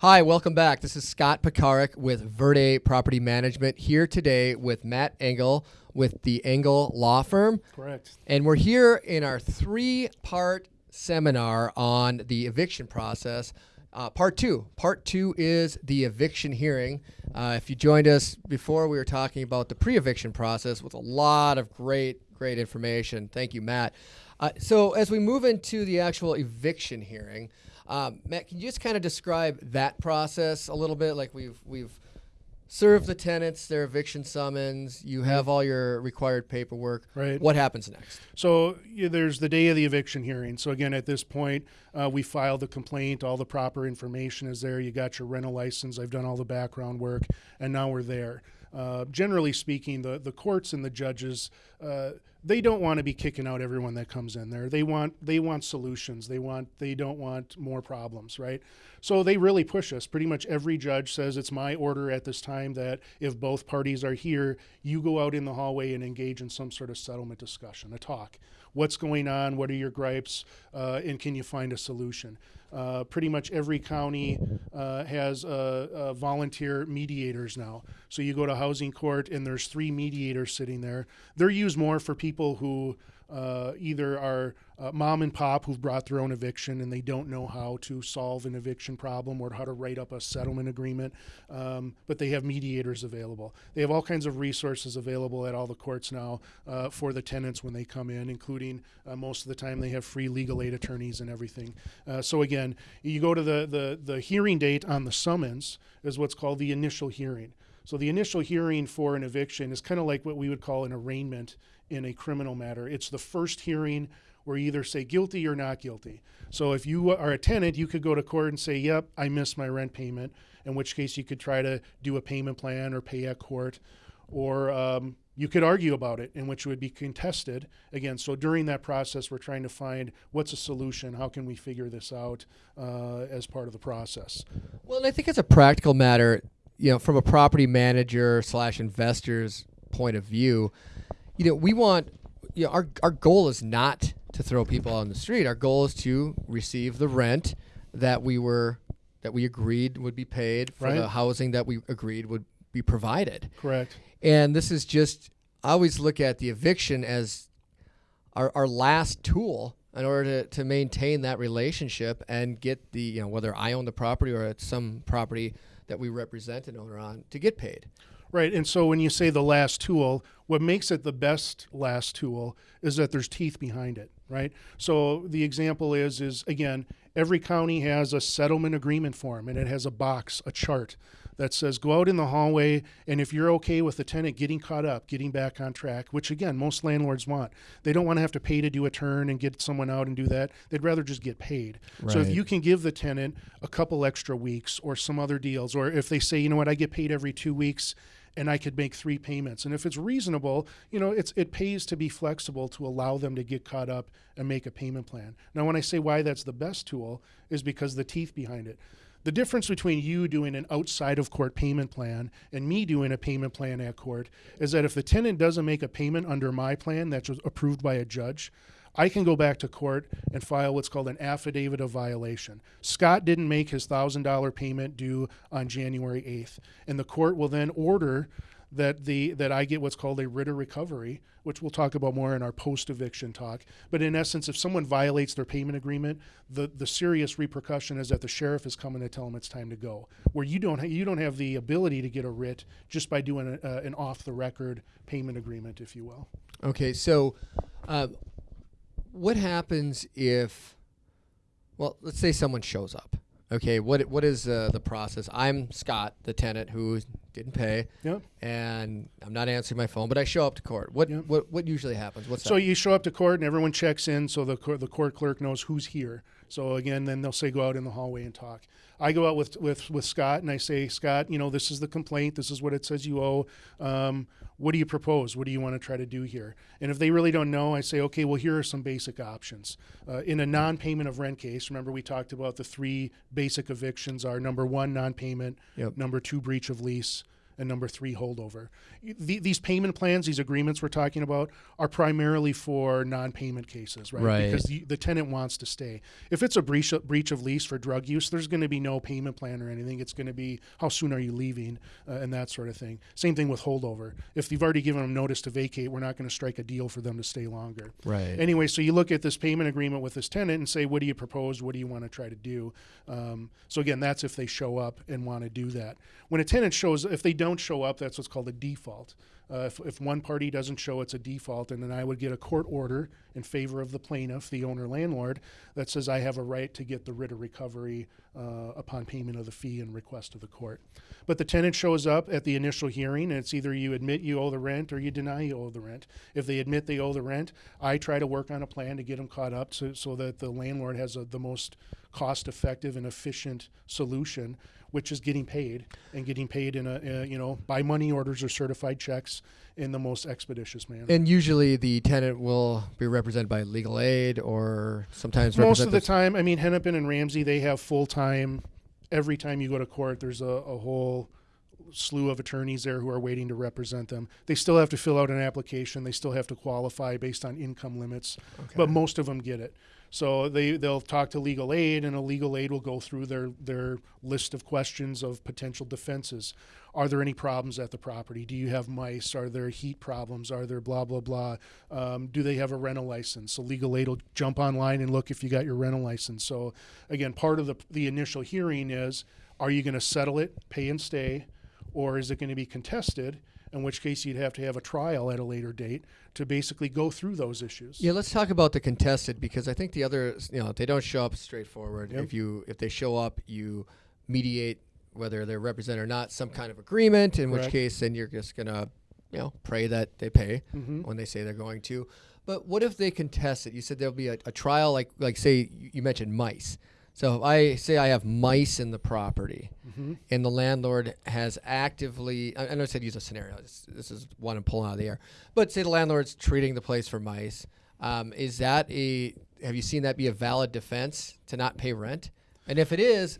Hi, welcome back. This is Scott Pekarik with Verde Property Management here today with Matt Engel with the Engel Law Firm. Correct. And we're here in our three part seminar on the eviction process. Uh, part two. Part two is the eviction hearing. Uh, if you joined us before, we were talking about the pre eviction process with a lot of great, great information. Thank you, Matt. Uh, so, as we move into the actual eviction hearing, um, Matt, can you just kind of describe that process a little bit? Like we've we've served the tenants their eviction summons. You have all your required paperwork. Right. What happens next? So yeah, there's the day of the eviction hearing. So again, at this point, uh, we filed the complaint. All the proper information is there. You got your rental license. I've done all the background work, and now we're there. Uh, generally speaking, the the courts and the judges. Uh, they don't want to be kicking out everyone that comes in there. They want they want solutions. They want they don't want more problems, right? So they really push us. Pretty much every judge says it's my order at this time that if both parties are here, you go out in the hallway and engage in some sort of settlement discussion, a talk. What's going on? What are your gripes? Uh, and can you find a solution? Uh, pretty much every county uh, has volunteer mediators now. So you go to housing court and there's three mediators sitting there. They're used more for people who uh, either are uh, mom and pop who've brought their own eviction and they don't know how to solve an eviction problem or how to write up a settlement agreement, um, but they have mediators available. They have all kinds of resources available at all the courts now uh, for the tenants when they come in, including uh, most of the time they have free legal aid attorneys and everything. Uh, so again, you go to the, the, the hearing date on the summons is what's called the initial hearing. So the initial hearing for an eviction is kind of like what we would call an arraignment in a criminal matter. It's the first hearing where you either say guilty or not guilty. So if you are a tenant, you could go to court and say, "Yep, I missed my rent payment," in which case you could try to do a payment plan or pay at court, or um, you could argue about it, in which it would be contested again. So during that process, we're trying to find what's a solution. How can we figure this out uh, as part of the process? Well, and I think it's a practical matter. You know, from a property manager slash investor's point of view, you know, we want, you know, our, our goal is not to throw people on the street. Our goal is to receive the rent that we were, that we agreed would be paid for Right. the housing that we agreed would be provided. Correct. And this is just, I always look at the eviction as our, our last tool in order to, to maintain that relationship and get the, you know, whether I own the property or it's some property that we represent an owner on to get paid. Right. And so when you say the last tool, what makes it the best last tool is that there's teeth behind it, right? So the example is is again, every county has a settlement agreement form and it has a box, a chart that says go out in the hallway and if you're okay with the tenant getting caught up, getting back on track, which again, most landlords want. They don't want to have to pay to do a turn and get someone out and do that. They'd rather just get paid. So if you can give the tenant a couple extra weeks or some other deals or if they say, you know what, I get paid every 2 weeks and I could make three payments. And if it's reasonable, you know, it's it pays to be flexible to allow them to get caught up and make a payment plan. Now, when I say why that's the best tool is because the teeth behind it. The difference between you doing an outside of court payment plan and me doing a payment plan at court is that if the tenant doesn't make a payment under my plan that's approved by a judge, I can go back to court and file what's called an affidavit of violation. Scott didn't make his $1,000 payment due on January 8th, and the court will then order that the that I get what's called a writ of recovery, which we'll talk about more in our post eviction talk. But in essence, if someone violates their payment agreement, the the serious repercussion is that the sheriff is coming to tell them it's time to go. Where you don't ha- you don't have the ability to get a writ just by doing a, an off the record payment agreement, if you will. Okay, so uh, what happens if, well, let's say someone shows up. Okay, what what is uh, the process? I'm Scott, the tenant who didn't pay, Yep. and I'm not answering my phone, but I show up to court. What Yep. what what usually happens? What's So that? you show up to court and everyone checks in, so the the court clerk knows who's here. So again, then they'll say go out in the hallway and talk. I go out with with with Scott and I say, Scott, you know, this is the complaint. This is what it says you owe. Um, what do you propose? What do you want to try to do here? And if they really don't know, I say, okay, well, here are some basic options. Uh, in a non-payment of rent case, remember we talked about the three basic evictions are number one, non-payment, Yep. number two, breach of lease, and number three, holdover. The, these payment plans, these agreements we're talking about, are primarily for non-payment cases, right? Right. Because the, the tenant wants to stay. If it's a breach of, breach of lease for drug use, there's going to be no payment plan or anything. It's going to be how soon are you leaving uh, and that sort of thing. Same thing with holdover. If you've already given them notice to vacate, we're not going to strike a deal for them to stay longer. Right. Anyway, so you look at this payment agreement with this tenant and say, what do you propose? What do you want to try to do? Um, so again, that's if they show up and want to do that. When a tenant shows, if they don't show up, that's what's called a default. Uh, if, if one party doesn't show, it's a default, and then I would get a court order in favor of the plaintiff, the owner landlord, that says I have a right to get the writ of recovery uh, upon payment of the fee and request of the court. But the tenant shows up at the initial hearing, and it's either you admit you owe the rent or you deny you owe the rent. If they admit they owe the rent, I try to work on a plan to get them caught up so, so that the landlord has a, the most cost effective and efficient solution which is getting paid and getting paid in a, uh, you know by money orders or certified checks in the most expeditious manner. And usually the tenant will be represented by legal aid or sometimes Most of the time, I mean, Hennepin and Ramsey, they have full time. Every time you go to court, there's a, a whole slew of attorneys there who are waiting to represent them. They still have to fill out an application. They still have to qualify based on income limits, Okay. but most of them get it. So they they'll talk to legal aid, and a legal aid will go through their their list of questions of potential defenses. Are there any problems at the property? Do you have mice? Are there heat problems? Are there blah blah blah? Um, do they have a rental license? So legal aid will jump online and look if you got your rental license. So again, part of the the initial hearing is: Are you going to settle it, pay and stay, or is it going to be contested? In which case, you'd have to have a trial at a later date to basically go through those issues. Yeah, let's talk about the contested because I think the other, you know, they don't show up straightforward. Yep. If you if they show up, you mediate whether they're represented or not some kind of agreement. In which case, then you're just gonna, you know, pray that they pay Mm-hmm. when they say they're going to. But what if they contest it? You said there'll be a, a trial, like like say you you mentioned mice. So if I say I have mice in the property, Mm-hmm. and the landlord has actively I, I know I said use a scenario this, this is one I'm pulling out of the air but say the landlord's treating the place for mice um, is that a have you seen that be a valid defense to not pay rent and if it is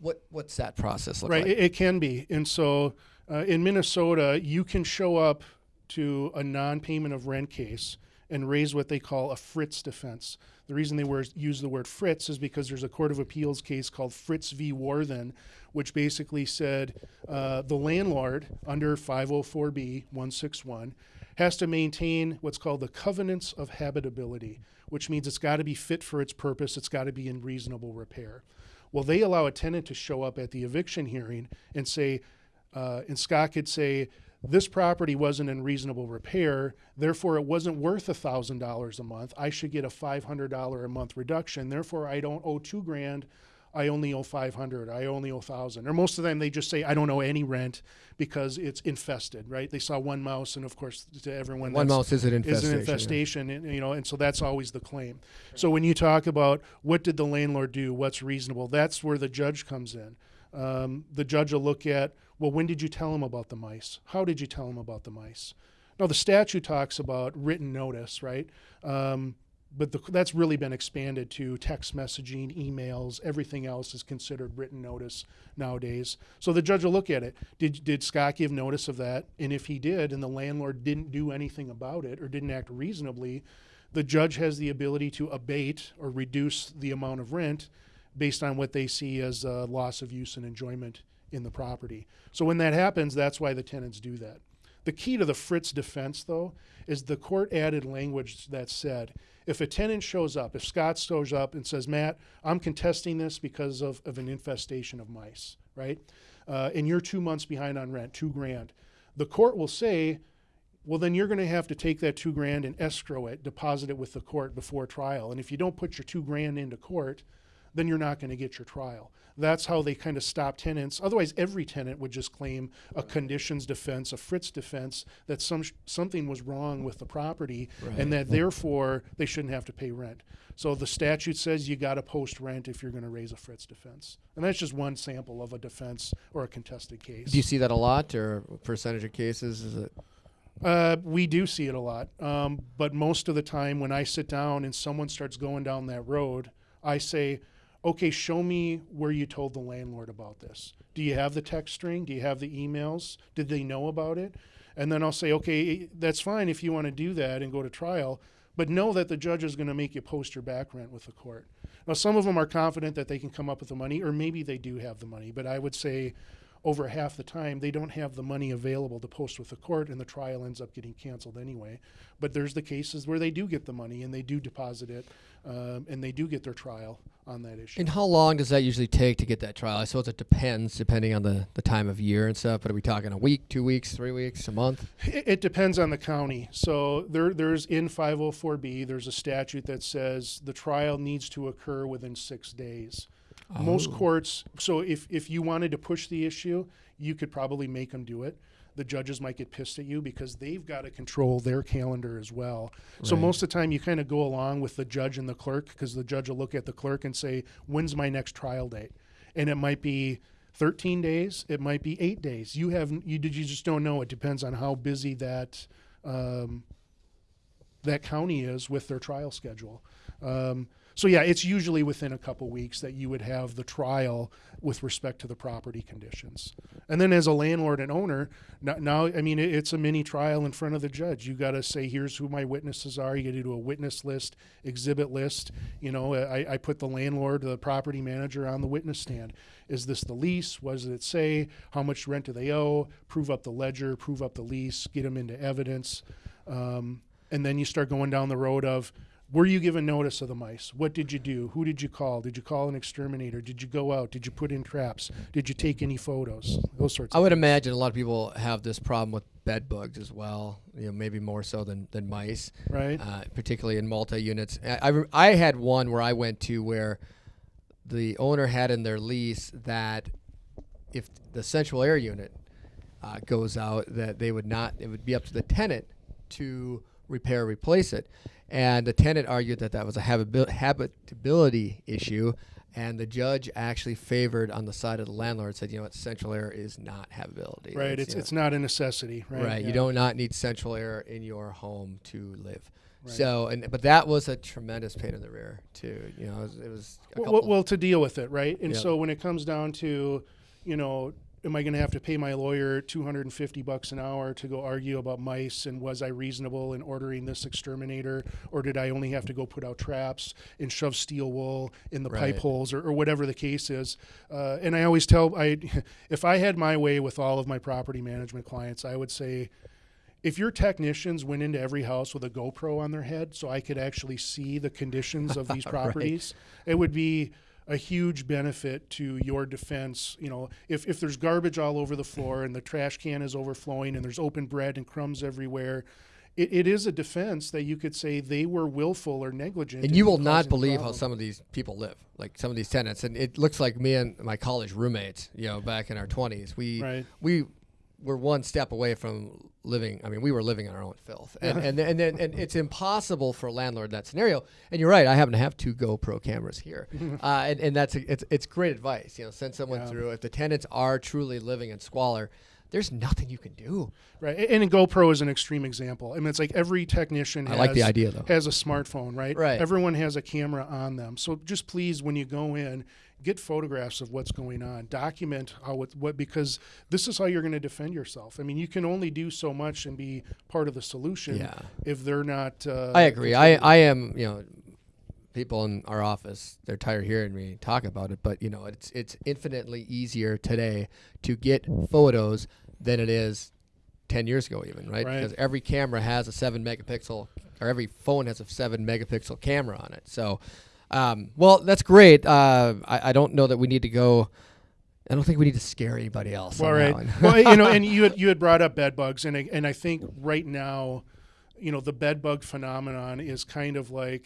what what's that process look Right, like it, it can be. And so uh, in Minnesota, you can show up to a non payment of rent case and raise what they call a Fritz defense. The reason they were, use the word Fritz is because there's a Court of Appeals case called Fritz v. Warthen, which basically said uh, the landlord under 504B 161 has to maintain what's called the covenants of habitability, which means it's got to be fit for its purpose, it's got to be in reasonable repair. Well, they allow a tenant to show up at the eviction hearing and say, uh, and Scott could say, this property wasn't in reasonable repair, therefore it wasn't worth a thousand dollars a month. I should get a five hundred dollar a month reduction. Therefore, I don't owe two grand. I only owe five hundred. I only owe thousand. Or most of the time, they just say I don't owe any rent because it's infested. Right? They saw one mouse, and of course, to everyone, one mouse is an is infestation an yeah. infestation, and, you know, and so that's always the claim. So when you talk about what did the landlord do, what's reasonable, that's where the judge comes in. Um, the judge will look at, well, when did you tell him about the mice? How did you tell him about the mice? Now the statute talks about written notice, right? Um, but the, that's really been expanded to text messaging, emails, everything else is considered written notice nowadays. So the judge will look at it. Did, did Scott give notice of that? And if he did, and the landlord didn't do anything about it or didn't act reasonably, the judge has the ability to abate or reduce the amount of rent based on what they see as uh, loss of use and enjoyment in the property. So when that happens, that's why the tenants do that. The key to the Fritz defense, though, is the court added language that said if a tenant shows up, if Scott shows up and says, Matt, I'm contesting this because of, of an infestation of mice, right? Uh, and you're two months behind on rent, two grand. The court will say, well, then you're going to have to take that two grand and escrow it, deposit it with the court before trial. And if you don't put your two grand into court, then you're not going to get your trial. That's how they kind of stop tenants. Otherwise, every tenant would just claim a conditions defense, a Fritz defense, that some something was wrong with the property, Right. and that therefore they shouldn't have to pay rent. So the statute says you got to post rent if you're going to raise a Fritz defense, and that's just one sample of a defense or a contested case. do you see that a lot or percentage of cases is it Uh, we do see it a lot, um, but most of the time when I sit down and someone starts going down that road, I say, okay, show me where you told the landlord about this. Do you have the text string? Do you have the emails? Did they know about it? And then I'll say, okay, that's fine if you want to do that and go to trial, but know that the judge is going to make you post your back rent with the court. Now, some of them are confident that they can come up with the money, or maybe they do have the money, but I would say over half the time they don't have the money available to post with the court and the trial ends up getting canceled anyway but there's the cases where they do get the money and they do deposit it um, and they do get their trial on that issue And how long does that usually take to get that trial? I suppose it depends depending on the, the time of year and stuff. But are we talking a week, two weeks, three weeks, a month? It, it depends on the county. So there, there's in 504B, there's a statute that says the trial needs to occur within six days. Most Oh. courts, so if, if you wanted to push the issue, you could probably make them do it. The judges might get pissed at you because they've got to control their calendar as well. So most of the time, you kind of go along with the judge and the clerk because the judge will look at the clerk and say, "When's my next trial date?" And it might be 13 days, it might be eight days. You have you did you just don't know. It depends on how busy that um, that county is with their trial schedule. Um, so yeah, it's usually within a couple weeks that you would have the trial with respect to the property conditions. And then as a landlord and owner, now, I mean it's a mini trial in front of the judge. You got to say here's who my witnesses are. You got to do a witness list, exhibit list. You know, I, I put the landlord, the property manager on the witness stand. Is this the lease? What does it say? How much rent do they owe? Prove up the ledger, prove up the lease, get them into evidence. Um, and then you start going down the road of were you given notice of the mice? What did you do? Who did you call? Did you call an exterminator? Did you go out? Did you put in traps? Did you take any photos? Those sorts of I would imagine a lot of people have this problem with bed bugs as well. You know, maybe more so than, than mice, right? uh, particularly in multi units. I, I, I had one where I went to where the owner had in their lease that if the central air unit uh, goes out, that they would not. It would be up to the tenant to repair, replace it. And the tenant argued that that was a habitability issue. And the judge actually favored on the side of the landlord, said, you know what, central air is not habitability. right. It's know, it's not a necessity. Right. Right. You don't not need central air in your home to live. Right. So, and but that was a tremendous pain in the rear too. You know, it was, it was a Well, well, to deal with it, right? And Yeah. so when it comes down to, you know, am I going to have to pay my lawyer 250 bucks an hour to go argue about mice and was I reasonable in ordering this exterminator or did I only have to go put out traps and shove steel wool in the Right. pipe holes or, or whatever the case is? Uh, and I always tell I if I had my way with all of my property management clients, I would say if your technicians went into every house with a GoPro on their head so I could actually see the conditions of these Right. properties, it would be a huge benefit to your defense. You know, if, if there's garbage all over the floor and the trash can is overflowing and there's open bread and crumbs everywhere, it, it is a defense that you could say they were willful or negligent. and you will not believe how some of these people live, like some of these tenants. And it looks like me and my college roommates, you know, back in our twenties, we Right. we were one step away from living. I mean, we were living in our own filth, and and and, and, and it's impossible for a landlord in that scenario. And you're right. I happen to have two GoPro cameras here, uh, and and that's it's it's great advice. You know, send someone Yeah. through. If the tenants are truly living in squalor, there's nothing you can do. Right, a- and a GoPro is an extreme example. I mean, it's like every technician I has, like the idea, though. has a smartphone, right? Right. Everyone has a camera on them. So just please, when you go in, get photographs of what's going on. Document how it, what because this is how you're going to defend yourself. I mean, you can only do so much and be part of the solution Yeah. if they're not. Uh, I agree. I. I am, you know, people in our office, they're tired of hearing me talk about it, but you know, it's it's infinitely easier today to get photos than it is 10 years ago even, right? Right. Because every camera has a 7 megapixel or every phone has a 7 megapixel camera on it. So um, well, that's great. Uh, I, I don't know that we need to go I don't think we need to scare anybody else. That one. well, you know, and you had you had brought up bed bugs, and I, and I think right now, you know, the bed bug phenomenon is kind of like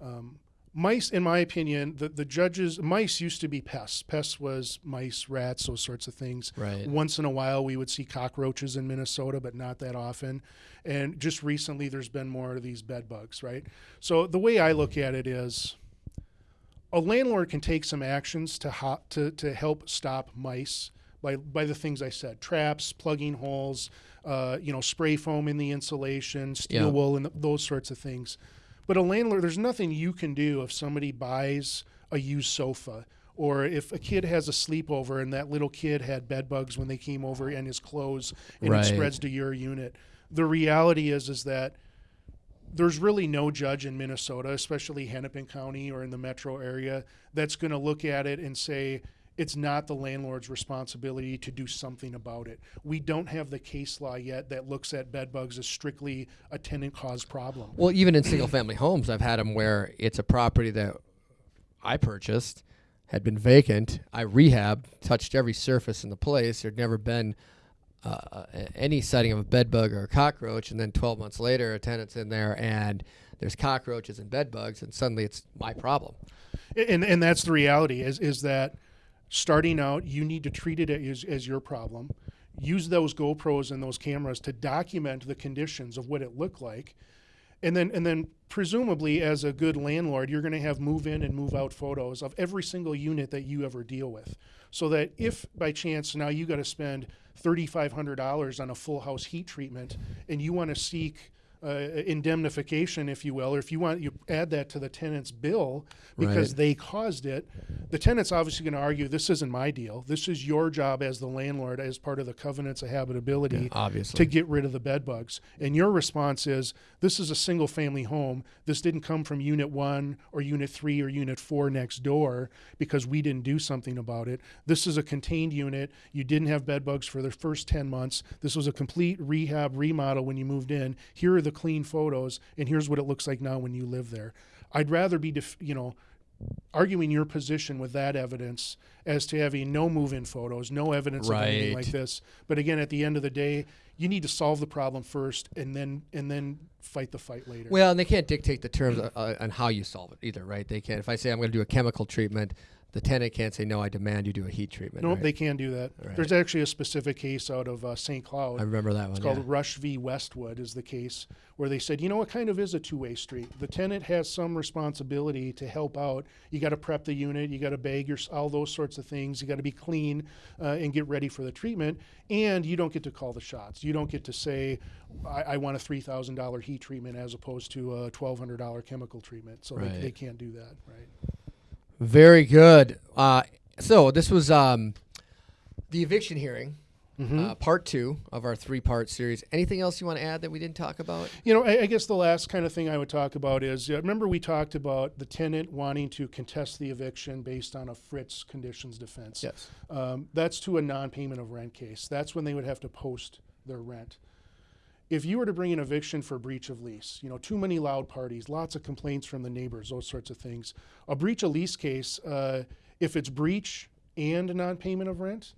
um, mice. In my opinion, the the judges mice used to be pests. Pests was mice, rats, those sorts of things. Right. Once in a while, we would see cockroaches in Minnesota, but not that often. And just recently, there's been more of these bed bugs, right? So the way I look at it is a landlord can take some actions to ho- to to help stop mice by by the things I said: traps, plugging holes, uh, you know, spray foam in the insulation, steel Yeah. wool, and th- those sorts of things. But a landlord, there's nothing you can do if somebody buys a used sofa. Or if a kid has a sleepover and that little kid had bed bugs when they came over and his clothes and Right. it spreads to your unit. The reality is is that there's really no judge in Minnesota, especially Hennepin County or in the metro area, that's going to look at it and say it's not the landlord's responsibility to do something about it. We don't have the case law yet that looks at bed bugs as strictly a tenant caused problem. Well, even in single family homes, I've had them where it's a property that I purchased, had been vacant. I rehabbed, touched every surface in the place. There'd never been uh, any sighting of a bed bug or a cockroach. And then 12 months later, a tenant's in there and there's cockroaches and bed bugs, and suddenly it's my problem. and and that's the reality is is that starting out you need to treat it as, as your problem use those GoPros and those cameras to document the conditions of what it looked like and then and then presumably as a good landlord you're going to have move in and move out photos of every single unit that you ever deal with. So that if by chance now you got to spend $3500 on a full house heat treatment and you want to seek uh, indemnification, if you will, or if you want you add that to the tenant's bill because Right. they caused it, the tenant's obviously going to argue this isn't my deal. This is your job as the landlord, as part of the covenants of habitability, obviously. to get rid of the bed bugs. And your response is this is a single family home. This didn't come from unit one or unit three or unit four next door because we didn't do something about it. This is a contained unit. You didn't have bed bugs for the first 10 months. This was a complete rehab remodel when you moved in. Here are the clean photos, and here's what it looks like now when you live there. I'd rather be, def- you know, arguing your position with that evidence as to having no move-in photos, no evidence of anything like this. But again, at the end of the day, you need to solve the problem first, and then and then fight the fight later. Well, and they can't dictate the terms uh, on how you solve it either, right? They can't. If I say I'm going to do a chemical treatment, the tenant can't say no. I demand you do a heat treatment. nope, right? they can do that. Right. There's actually a specific case out of uh, St. Cloud. I remember that one. It's called yeah. Rush v. Westwood is the case where they said, you know what kind of is a two-way street. The tenant has some responsibility to help out. You got to prep the unit, you got to bag your all those sorts of things. You got to be clean uh, and get ready for the treatment. And you don't get to call the shots. You don't get to say, I, I want a three thousand dollar heat treatment as opposed to a twelve hundred dollar chemical treatment. So Right. they, they can't do that, right? Very good. Uh, so this was um, the eviction hearing, Mm-hmm. uh, part two of our three-part series. Anything else you want to add that we didn't talk about? You know, I, I guess the last kind of thing I would talk about is uh, remember we talked about the tenant wanting to contest the eviction based on a Fritz conditions defense. Yes. Um, that's to a non-payment of rent case. That's when they would have to post their rent. If you were to bring an eviction for breach of lease, you know, too many loud parties, lots of complaints from the neighbors, those sorts of things. A breach of lease case, uh, if it's breach and non-payment of rent,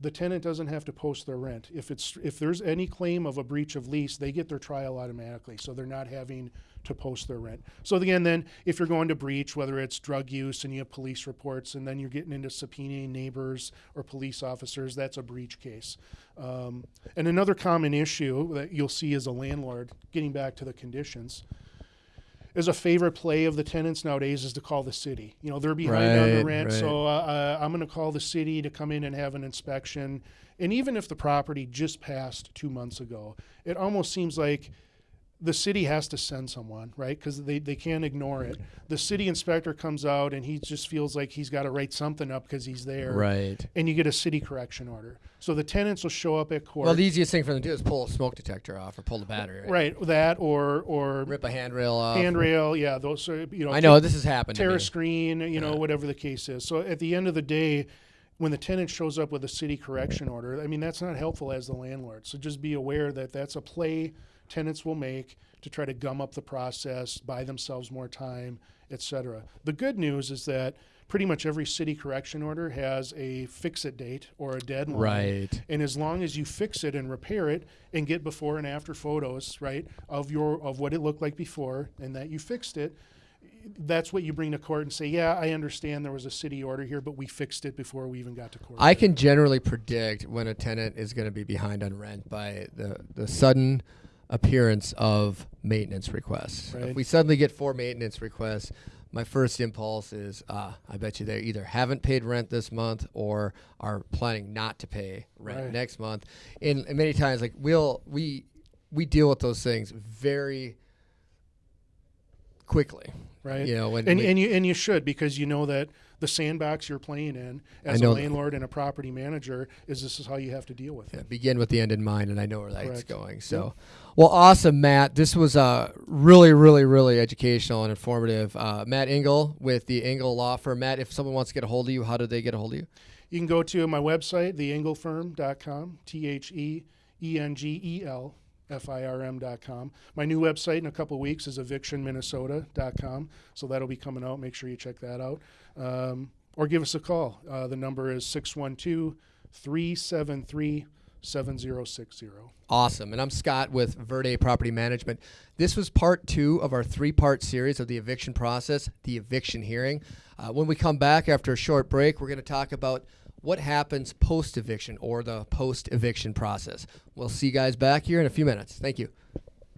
the tenant doesn't have to post their rent. If it's if there's any claim of a breach of lease, they get their trial automatically, so they're not having to post their rent. So again, then if you're going to breach, whether it's drug use and you have police reports, and then you're getting into subpoenaing neighbors or police officers, that's a breach case. Um, and another common issue that you'll see as a landlord, getting back to the conditions, is a favorite play of the tenants nowadays is to call the city. You know, they're behind on the rent, right. so uh, uh, I'm going to call the city to come in and have an inspection. And even if the property just passed two months ago, it almost seems like the city has to send someone, right? Because they, they can't ignore it. The city inspector comes out and he just feels like he's got to write something up because he's there. Right. And you get a city correction order. So the tenants will show up at court. Well, the easiest thing for them to do is pull a smoke detector off or pull the battery. Right. right, that or or Rip a handrail off. handrail, yeah, those are you know I know this has happened. tear a screen, you know, Yeah. whatever the case is. So at the end of the day, when the tenant shows up with a city correction order, I mean, that's not helpful as the landlord. So just be aware that that's a play tenants will make to try to gum up the process, buy themselves more time, etc. The good news is that pretty much every city correction order has a fix it date or a deadline. Right. And as long as you fix it and repair it and get before and after photos, right, of your of what it looked like before and that you fixed it, that's what you bring to court and say, yeah, I understand there was a city order here, but we fixed it before we even got to court. I can generally predict when a tenant is going to be behind on rent by the, the sudden appearance of maintenance requests. Right. If we suddenly get four maintenance requests, my first impulse is, uh, I bet you they either haven't paid rent this month or are planning not to pay rent Right. next month. And, and many times, like we'll we we deal with those things very quickly. right? You know, when and we- and you and you should because you know that the sandbox you're playing in as a landlord and a property manager is this is how you have to deal with it. begin with the end in mind, and I know where that's Correct. going. So, well, awesome, Matt. This was uh, really, really, really educational and informative. Uh, Matt Engel with the Engel Law Firm. Matt, if someone wants to get a hold of you, how do they get a hold of you? You can go to my website, theengelfirm.com, T H E E N G E L F I R M.com. My new website in a couple weeks is evictionminnesota.com. So that'll be coming out. Make sure you check that out. Um, or give us a call. Uh, the number is 612 373 7060. Awesome. And I'm Scott with Verde Property Management. This was part two of our three part series of the eviction process, the eviction hearing. Uh, when we come back after a short break, we're going to talk about what happens post eviction or the post eviction process. We'll see you guys back here in a few minutes. Thank you.